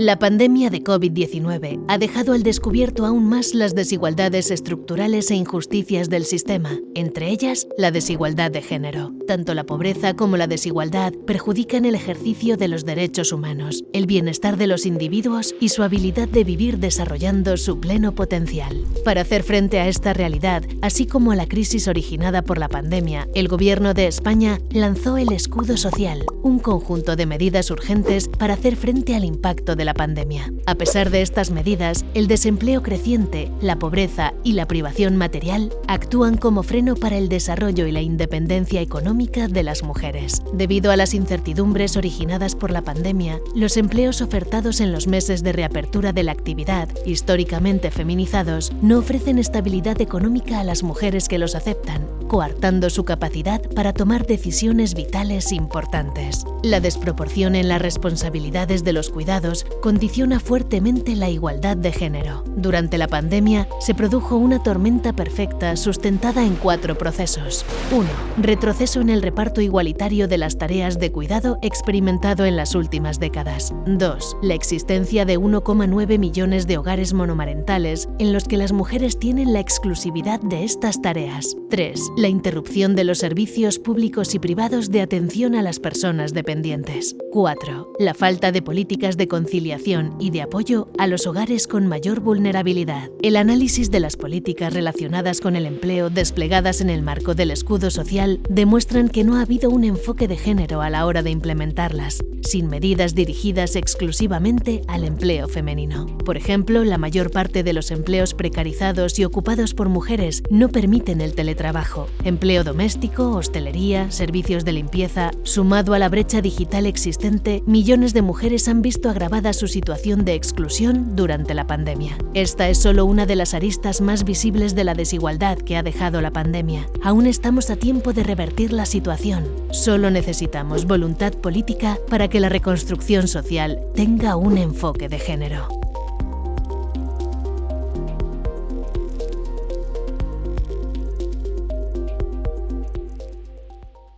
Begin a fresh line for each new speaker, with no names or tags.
La pandemia de COVID-19 ha dejado al descubierto aún más las desigualdades estructurales e injusticias del sistema, entre ellas la desigualdad de género. Tanto la pobreza como la desigualdad perjudican el ejercicio de los derechos humanos, el bienestar de los individuos y su habilidad de vivir desarrollando su pleno potencial. Para hacer frente a esta realidad, así como a la crisis originada por la pandemia, el Gobierno de España lanzó el Escudo Social, un conjunto de medidas urgentes para hacer frente al impacto de la pandemia. A pesar de estas medidas, el desempleo creciente, la pobreza y la privación material actúan como freno para el desarrollo y la independencia económica de las mujeres. Debido a las incertidumbres originadas por la pandemia, los empleos ofertados en los meses de reapertura de la actividad, históricamente feminizados, no ofrecen estabilidad económica a las mujeres que los aceptan, coartando su capacidad para tomar decisiones vitales importantes. La desproporción en las responsabilidades de los cuidados condiciona fuertemente la igualdad de género. Durante la pandemia se produjo una tormenta perfecta sustentada en cuatro procesos. 1. Retroceso en el reparto igualitario de las tareas de cuidado experimentado en las últimas décadas. 2. La existencia de 1,9 millones de hogares monomarentales en los que las mujeres tienen la exclusividad de estas tareas. 3 la interrupción de los servicios públicos y privados de atención a las personas dependientes. 4. La falta de políticas de conciliación y de apoyo a los hogares con mayor vulnerabilidad. El análisis de las políticas relacionadas con el empleo desplegadas en el marco del escudo social demuestran que no ha habido un enfoque de género a la hora de implementarlas, sin medidas dirigidas exclusivamente al empleo femenino. Por ejemplo, la mayor parte de los empleos precarizados y ocupados por mujeres no permiten el teletrabajo. Empleo doméstico, hostelería, servicios de limpieza, sumado a la brecha digital existente, millones de mujeres han visto agravada su situación de exclusión durante la pandemia. Esta es solo una de las aristas más visibles de la desigualdad que ha dejado la pandemia. Aún estamos a tiempo de revertir la situación. Solo necesitamos voluntad política para que la reconstrucción social tenga un enfoque de género.